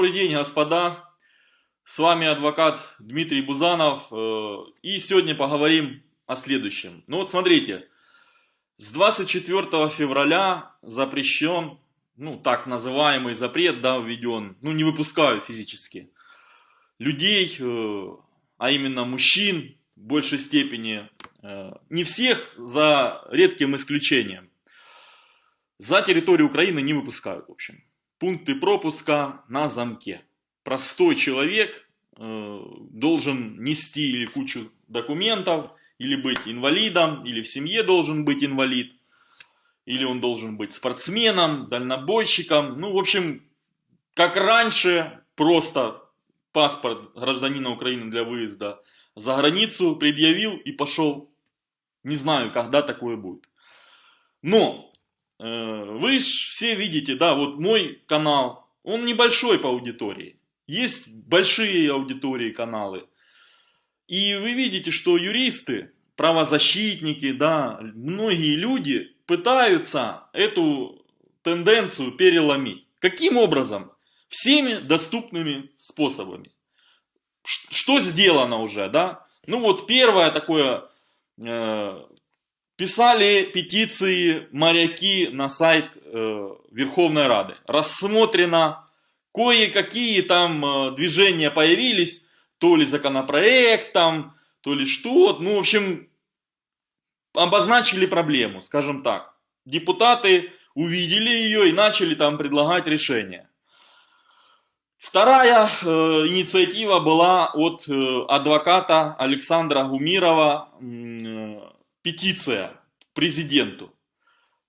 Добрый день, господа. С вами адвокат Дмитрий Бузанов. э, И сегодня поговорим о следующем. Ну вот смотрите, с 24 февраля запрещен, ну так называемый запрет, да, введен, ну не выпускают физически, людей, э, а именно мужчин в большей степени, э, не всех, за редким исключением, за территорию Украины не выпускают, в общем пункты пропуска на замке. Простой человек э, должен нести или кучу документов, или быть инвалидом, или в семье должен быть инвалид, или он должен быть спортсменом, дальнобойщиком. Ну, в общем, как раньше, просто паспорт гражданина Украины для выезда за границу предъявил и пошел. Не знаю, когда такое будет. Но Э, вы все видите, да, вот мой канал, он небольшой по аудитории. Есть большие аудитории каналы. И вы видите, что юристы, правозащитники, да, многие люди пытаются эту тенденцию переломить. Каким образом? Всеми доступными способами. Что сделано уже, да? Ну вот первое такое э, Писали петиции моряки на сайт э, Верховной Рады. Рассмотрено кое-какие там э, движения появились, то ли законопроект там, то ли что. Ну, в общем, обозначили проблему, скажем так. Депутаты увидели ее и начали там предлагать решения. Вторая э, инициатива была от э, адвоката Александра Гумирова, э, петиция президенту.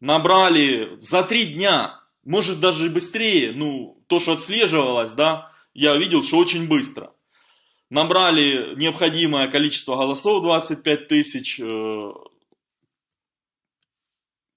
Набрали за три дня, может даже быстрее, ну, то, что отслеживалось, да, я видел, что очень быстро. Набрали необходимое количество голосов, 25 тысяч. Э,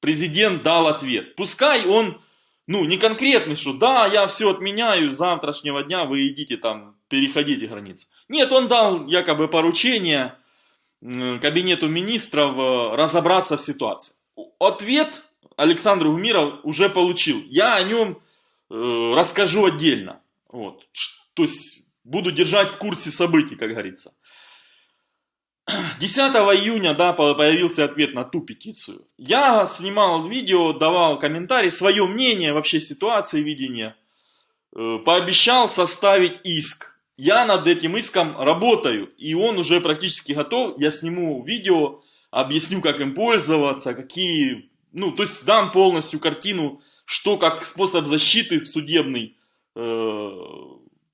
президент дал ответ. Пускай он, ну, не конкретный, что да, я все отменяю, с завтрашнего дня вы идите там, переходите границы. Нет, он дал якобы поручение кабинету министров э, разобраться в ситуации. Ответ Александр Гумиров уже получил. Я о нем э, расскажу отдельно. Вот. То есть буду держать в курсе событий, как говорится. 10 июня да, появился ответ на ту петицию. Я снимал видео, давал комментарий, свое мнение вообще ситуации, видения. Э, пообещал составить иск я над этим иском работаю, и он уже практически готов. Я сниму видео, объясню, как им пользоваться, какие... Ну, то есть дам полностью картину, что как способ защиты судебный, э,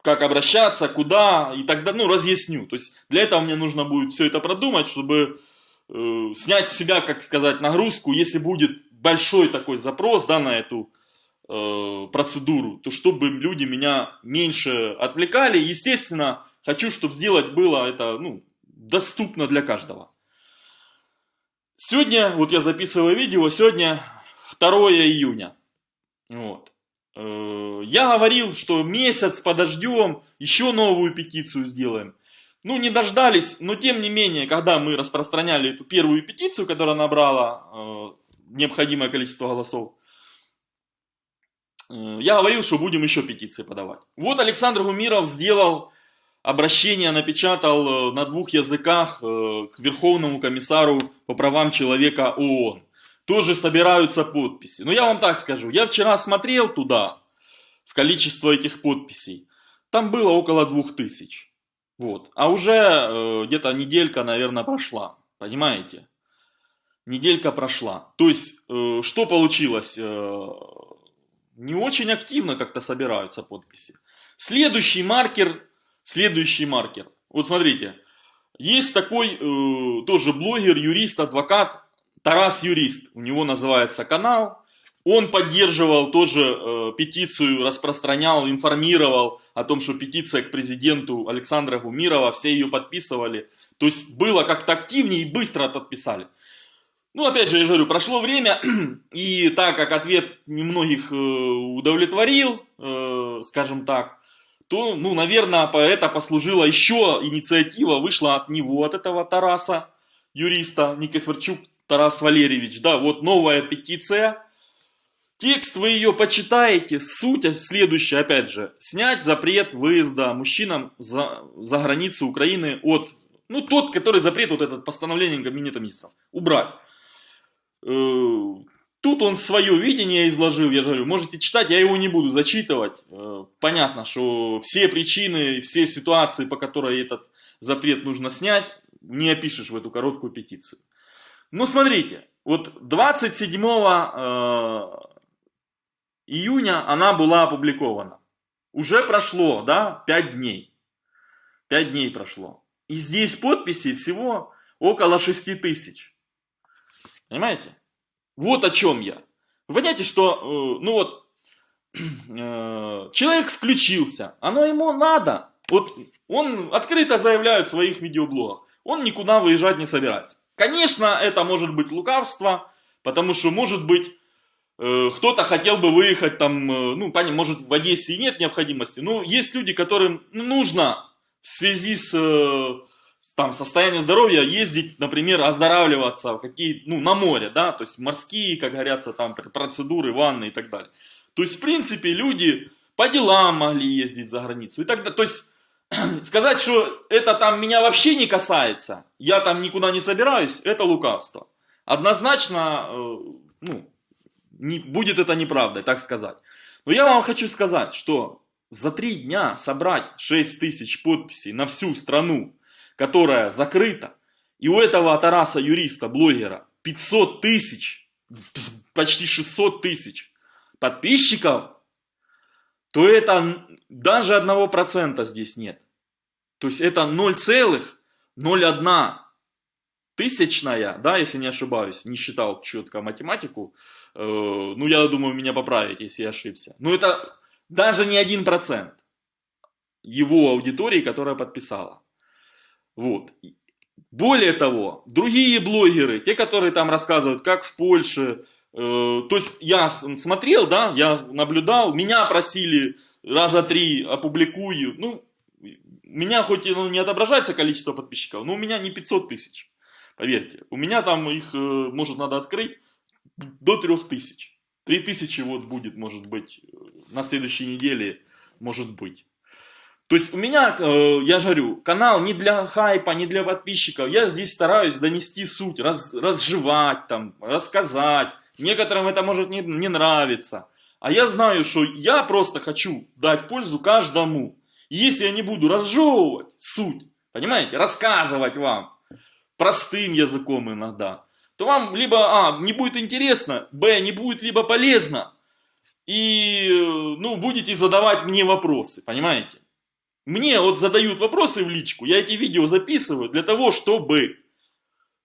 как обращаться, куда, и тогда, ну, разъясню. То есть для этого мне нужно будет все это продумать, чтобы э, снять с себя, как сказать, нагрузку, если будет большой такой запрос, да, на эту Э, процедуру, то чтобы люди меня меньше отвлекали. Естественно, хочу, чтобы сделать было это ну, доступно для каждого. Сегодня, вот я записываю видео, сегодня 2 июня. Вот. Э, я говорил, что месяц подождем, еще новую петицию сделаем. Ну, не дождались, но тем не менее, когда мы распространяли эту первую петицию, которая набрала э, необходимое количество голосов, я говорил, что будем еще петиции подавать. Вот Александр Гумиров сделал обращение, напечатал э, на двух языках э, к Верховному комиссару по правам человека ООН. Тоже собираются подписи. Но я вам так скажу, я вчера смотрел туда, в количество этих подписей. Там было около двух тысяч. Вот. А уже где-то неделька, наверное, прошла. Понимаете? Неделька прошла. То есть, что получилось? Не очень активно как-то собираются подписи. Следующий маркер, следующий маркер. Вот смотрите, есть такой э, тоже блогер, юрист, адвокат, Тарас Юрист, у него называется канал. Он поддерживал тоже э, петицию, распространял, информировал о том, что петиция к президенту Александра Гумирова, все ее подписывали. То есть было как-то активнее и быстро подписали. Ну, опять же, я говорю, прошло время, и так как ответ немногих э, удовлетворил, э, скажем так, то, ну, наверное, это послужило еще инициатива, вышла от него, от этого Тараса, юриста, Никифорчук Тарас Валерьевич, да, вот новая петиция, Текст вы ее почитаете, суть следующая, опять же, снять запрет выезда мужчинам за, за границу Украины от, ну тот, который запрет, вот этот постановление Кабинета Министров, убрать. Э, тут он свое видение изложил, я же говорю, можете читать, я его не буду зачитывать. Э, понятно, что все причины, все ситуации, по которой этот запрет нужно снять, не опишешь в эту короткую петицию. Но смотрите, вот 27 июня она была опубликована. Уже прошло, да, 5 дней. 5 дней прошло. И здесь подписей всего около 6 тысяч. Понимаете? Вот о чем я. Вы понимаете, что, э, ну вот, э, человек включился, оно ему надо. Вот он открыто заявляет в своих видеоблогах, он никуда выезжать не собирается. Конечно, это может быть лукавство, потому что может быть Э, кто-то хотел бы выехать там, ну, может в Одессе и нет необходимости, но есть люди, которым нужно в связи с там, состоянием здоровья ездить, например, оздоравливаться какие, ну, на море, да, то есть морские, как говорятся, там процедуры, ванны и так далее. То есть, в принципе, люди по делам могли ездить за границу и так далее. То есть, сказать, что это там меня вообще не касается, я там никуда не собираюсь, это лукавство. Однозначно, ну, не, будет это неправдой, так сказать. Но я вам хочу сказать, что за три дня собрать 6 тысяч подписей на всю страну, которая закрыта, и у этого Тараса юриста, блогера, 500 тысяч, почти 600 тысяч подписчиков, то это даже одного процента здесь нет. То есть это 0,01 тысячная, да, если не ошибаюсь, не считал четко математику, э, ну, я думаю, меня поправить, если я ошибся. Но это даже не один процент его аудитории, которая подписала. Вот. Более того, другие блогеры, те, которые там рассказывают, как в Польше, э, то есть я смотрел, да, я наблюдал, меня просили раза три опубликую, ну, меня хоть ну, не отображается количество подписчиков, но у меня не 500 тысяч. Поверьте, у меня там их, э, может, надо открыть до 3000. 3000 вот будет, может быть, на следующей неделе, может быть. То есть у меня, э, я говорю, канал не для хайпа, не для подписчиков. Я здесь стараюсь донести суть, раз, разжевать, там, рассказать. Некоторым это может не, не нравиться. А я знаю, что я просто хочу дать пользу каждому. И если я не буду разжевывать суть, понимаете, рассказывать вам, простым языком иногда, то вам либо, а, не будет интересно, б, не будет либо полезно, и, ну, будете задавать мне вопросы, понимаете? Мне вот задают вопросы в личку, я эти видео записываю для того, чтобы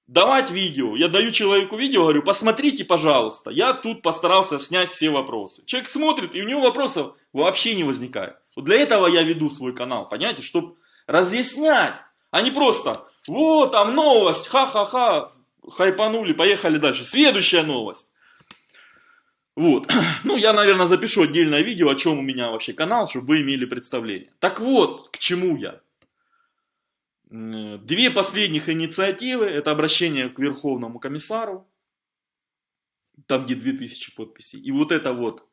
давать видео. Я даю человеку видео, говорю, посмотрите, пожалуйста, я тут постарался снять все вопросы. Человек смотрит, и у него вопросов вообще не возникает. Вот для этого я веду свой канал, понимаете, чтобы разъяснять, а не просто вот, там новость, ха-ха-ха, хайпанули, поехали дальше. Следующая новость. Вот, ну я, наверное, запишу отдельное видео, о чем у меня вообще канал, чтобы вы имели представление. Так вот, к чему я. Две последних инициативы, это обращение к Верховному комиссару, там где 2000 подписей, и вот эта вот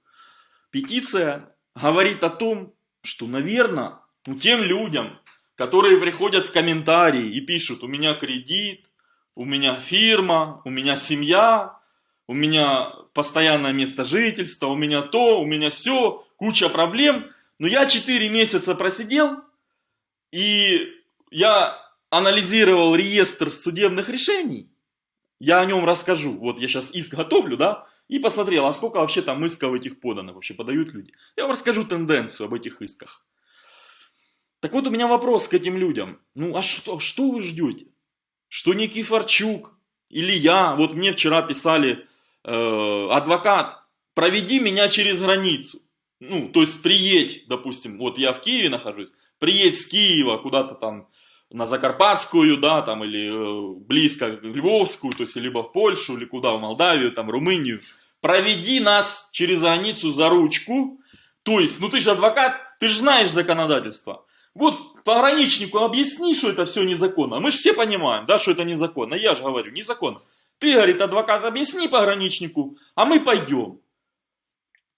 петиция говорит о том, что, наверное, тем людям, которые приходят в комментарии и пишут, у меня кредит, у меня фирма, у меня семья, у меня постоянное место жительства, у меня то, у меня все, куча проблем. Но я 4 месяца просидел, и я анализировал реестр судебных решений. Я о нем расскажу. Вот я сейчас иск готовлю, да, и посмотрел, а сколько вообще там исков этих подано, вообще подают люди. Я вам расскажу тенденцию об этих исках. Так вот у меня вопрос к этим людям. Ну а что, что вы ждете? Что Никифорчук или я, вот мне вчера писали э, адвокат, проведи меня через границу. Ну, то есть приедь, допустим, вот я в Киеве нахожусь, приедь с Киева куда-то там на Закарпатскую, да, там, или э, близко в Львовскую, то есть либо в Польшу, или куда, в Молдавию, там, Румынию. Проведи нас через границу за ручку. То есть, ну ты же адвокат, ты же знаешь законодательство. Вот пограничнику объясни, что это все незаконно. Мы же все понимаем, да, что это незаконно. Я же говорю, незаконно. Ты, говорит, адвокат, объясни пограничнику, а мы пойдем.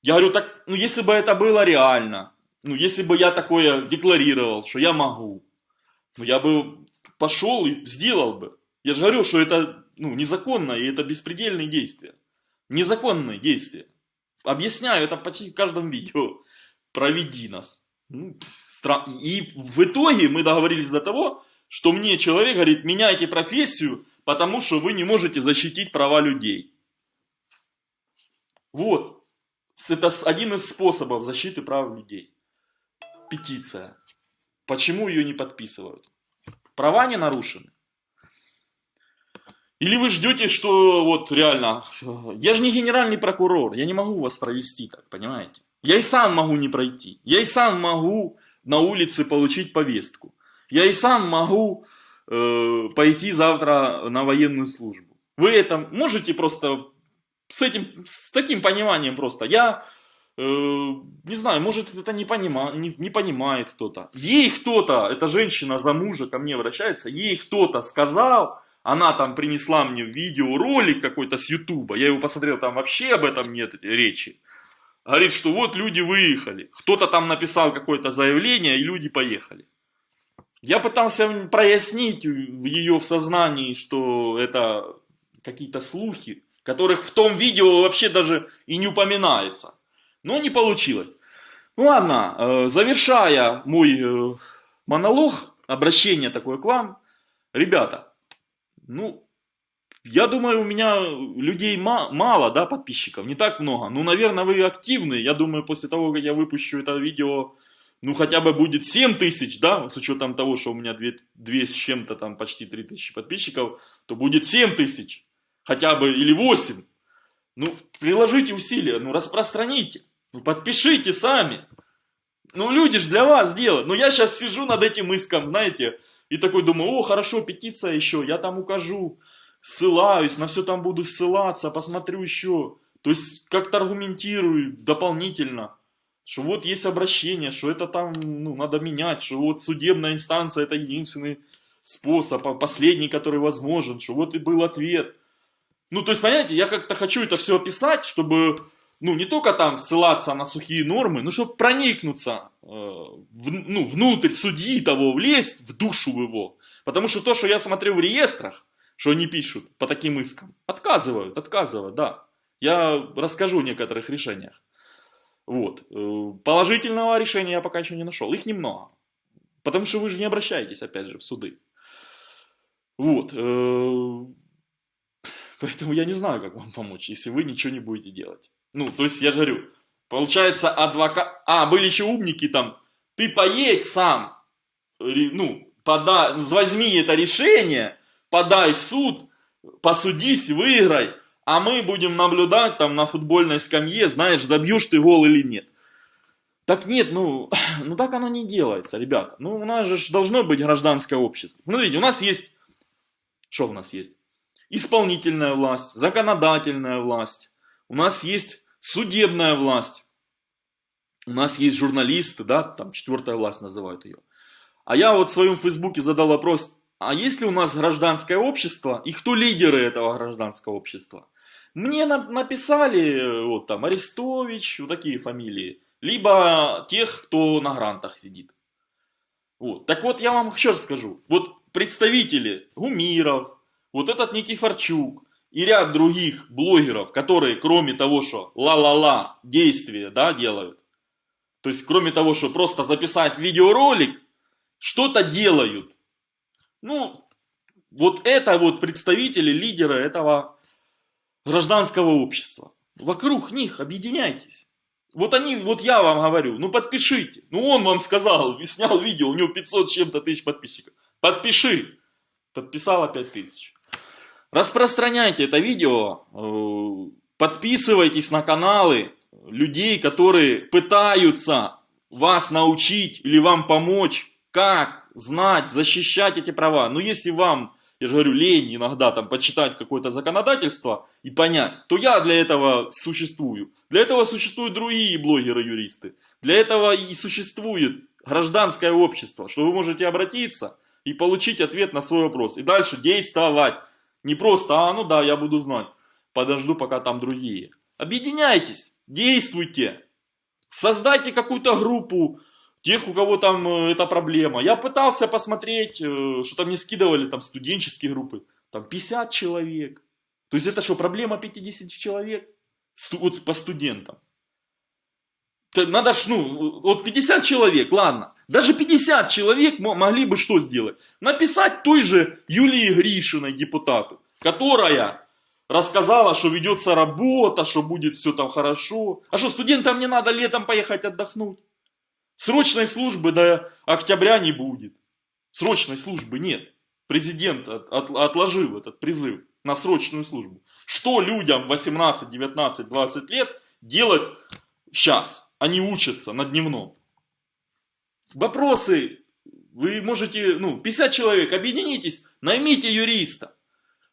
Я говорю, так, ну если бы это было реально, ну если бы я такое декларировал, что я могу, ну я бы пошел и сделал бы. Я же говорю, что это ну, незаконно и это беспредельные действия. Незаконные действия. Объясняю это почти в каждом видео. Проведи нас. Ну. И в итоге мы договорились до того, что мне человек говорит, меняйте профессию, потому что вы не можете защитить права людей. Вот. Это один из способов защиты прав людей. Петиция. Почему ее не подписывают? Права не нарушены. Или вы ждете, что вот реально, я же не генеральный прокурор, я не могу вас провести так, понимаете? Я и сам могу не пройти, я и сам могу на улице получить повестку, я и сам могу э, пойти завтра на военную службу. Вы это можете просто с этим, с таким пониманием просто. Я э, не знаю, может это не, понима, не, не понимает кто-то. Ей кто-то, эта женщина за мужа ко мне обращается, ей кто-то сказал, она там принесла мне видеоролик какой-то с Ютуба, я его посмотрел, там вообще об этом нет речи. Говорит, что вот люди выехали, кто-то там написал какое-то заявление, и люди поехали. Я пытался прояснить в ее в сознании, что это какие-то слухи, которых в том видео вообще даже и не упоминается. Но не получилось. Ну ладно, э, завершая мой э, монолог, обращение такое к вам. Ребята, ну, я думаю, у меня людей мало, да, подписчиков, не так много. Ну, наверное, вы активны. Я думаю, после того, как я выпущу это видео, ну, хотя бы будет 7 тысяч, да, с учетом того, что у меня 2, 2 с чем-то там почти 3 тысячи подписчиков, то будет 7 тысяч, хотя бы, или 8. Ну, приложите усилия, ну, распространите, ну, подпишите сами. Ну, люди же для вас делают. Ну, я сейчас сижу над этим иском, знаете, и такой думаю, о, хорошо, петиция еще, я там укажу, ссылаюсь, на все там буду ссылаться, посмотрю еще. То есть как-то аргументирую дополнительно, что вот есть обращение, что это там ну, надо менять, что вот судебная инстанция это единственный способ, а последний, который возможен, что вот и был ответ. Ну, то есть, понимаете, я как-то хочу это все описать, чтобы ну, не только там ссылаться на сухие нормы, но чтобы проникнуться э, в, ну, внутрь судьи того, влезть в душу его. Потому что то, что я смотрю в реестрах, что они пишут по таким искам, отказывают, отказывают, да. Я расскажу о некоторых решениях. Вот. Э, положительного решения я пока еще не нашел. Их немного. Потому что вы же не обращаетесь, опять же, в суды. Вот. Э, поэтому я не знаю, как вам помочь, если вы ничего не будете делать. Ну, то есть, я же говорю, получается, адвокат... А, были еще умники там. Ты поедь сам, ну, подай, возьми это решение, подай в суд, посудись, выиграй, а мы будем наблюдать там на футбольной скамье, знаешь, забьешь ты гол или нет. Так нет, ну, ну так оно не делается, ребята. Ну, у нас же должно быть гражданское общество. Смотрите, у нас есть, что у нас есть? Исполнительная власть, законодательная власть, у нас есть судебная власть, у нас есть журналисты, да, там четвертая власть называют ее. А я вот в своем фейсбуке задал вопрос, а есть ли у нас гражданское общество и кто лидеры этого гражданского общества? Мне написали вот там Арестович, вот такие фамилии, либо тех, кто на грантах сидит. Вот. Так вот, я вам еще раз скажу. Вот представители Гумиров, вот этот Никифорчук, и ряд других блогеров, которые кроме того, что ла-ла-ла действия да, делают, то есть кроме того, что просто записать видеоролик, что-то делают. Ну, вот это вот представители, лидеры этого гражданского общества. Вокруг них объединяйтесь. Вот они, вот я вам говорю, ну подпишите. Ну он вам сказал, снял видео, у него 500 с чем-то тысяч подписчиков. Подпиши. Подписала 5000. Распространяйте это видео, э, подписывайтесь на каналы людей, которые пытаются вас научить или вам помочь, как знать, защищать эти права. Но если вам, я же говорю, лень иногда там почитать какое-то законодательство и понять, то я для этого существую. Для этого существуют другие блогеры-юристы. Для этого и существует гражданское общество, что вы можете обратиться и получить ответ на свой вопрос. И дальше действовать. Не просто, а ну да, я буду знать. Подожду, пока там другие. Объединяйтесь. действуйте. Создайте какую-то группу, тех, у кого там э, эта проблема. Я пытался посмотреть, э, что там мне скидывали там студенческие группы. Там 50 человек. То есть это что, проблема 50 человек? Вот по студентам. Надо ж, ну, вот 50 человек, ладно. Даже 50 человек могли бы что сделать? Написать той же Юлии Гришиной, депутату, которая рассказала, что ведется работа, что будет все там хорошо. А что, студентам не надо летом поехать отдохнуть? Срочной службы до октября не будет. Срочной службы нет. Президент от, от, отложил этот призыв на срочную службу. Что людям 18, 19, 20 лет делать сейчас? Они учатся на дневном. Вопросы. Вы можете, ну, 50 человек, объединитесь, наймите юриста.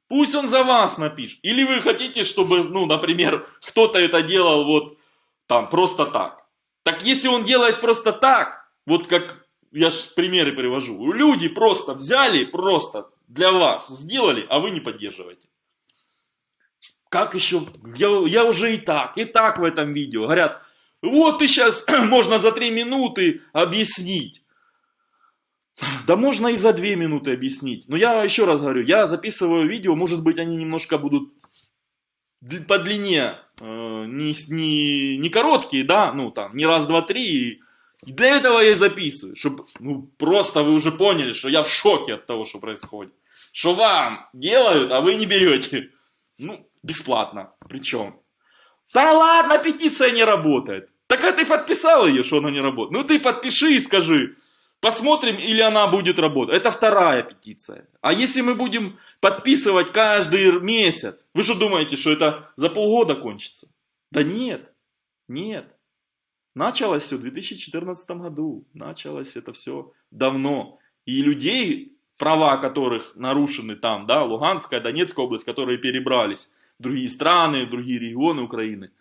Пусть он за вас напишет. Или вы хотите, чтобы, ну, например, кто-то это делал вот там просто так. Так если он делает просто так, вот как я же примеры привожу, люди просто взяли, просто для вас сделали, а вы не поддерживаете. Как еще? Я, я уже и так, и так в этом видео. Говорят, вот ты сейчас можно за три минуты объяснить. Да можно и за две минуты объяснить. Но я еще раз говорю, я записываю видео, может быть они немножко будут по длине, э, не, не, не короткие, да, ну там, не раз, два, три. Для этого я и записываю, чтобы, ну, просто вы уже поняли, что я в шоке от того, что происходит. Что вам делают, а вы не берете. Ну, бесплатно, причем. Да ладно, петиция не работает. Так а ты подписал ее, что она не работает. Ну ты подпиши и скажи, Посмотрим, или она будет работать. Это вторая петиция. А если мы будем подписывать каждый месяц, вы что думаете, что это за полгода кончится? Да нет, нет. Началось все в 2014 году. Началось это все давно. И людей, права которых нарушены там, да, Луганская, Донецкая область, которые перебрались другие страны, другие регионы Украины,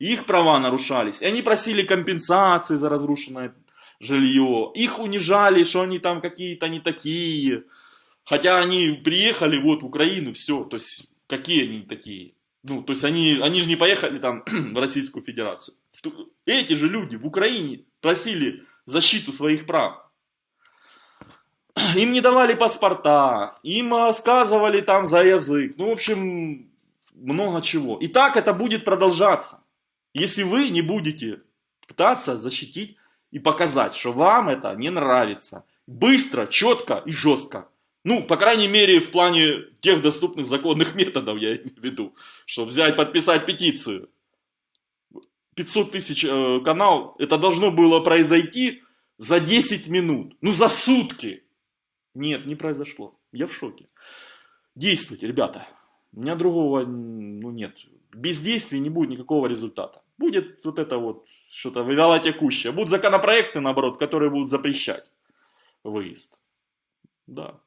их права нарушались. И они просили компенсации за разрушенное жилье. Их унижали, что они там какие-то не такие. Хотя они приехали вот в Украину, все. То есть, какие они такие? Ну, то есть, они, они же не поехали там в Российскую Федерацию. Эти же люди в Украине просили защиту своих прав. Им не давали паспорта, им сказывали там за язык. Ну, в общем, много чего. И так это будет продолжаться. Если вы не будете пытаться защитить и показать, что вам это не нравится. Быстро, четко и жестко. Ну, по крайней мере, в плане тех доступных законных методов, я имею в виду. Что взять, подписать петицию. 500 тысяч э, канал, это должно было произойти за 10 минут. Ну, за сутки. Нет, не произошло. Я в шоке. Действуйте, ребята. У меня другого, ну, нет. Без действий не будет никакого результата будет вот это вот что-то вялотекущее. Будут законопроекты, наоборот, которые будут запрещать выезд. Да.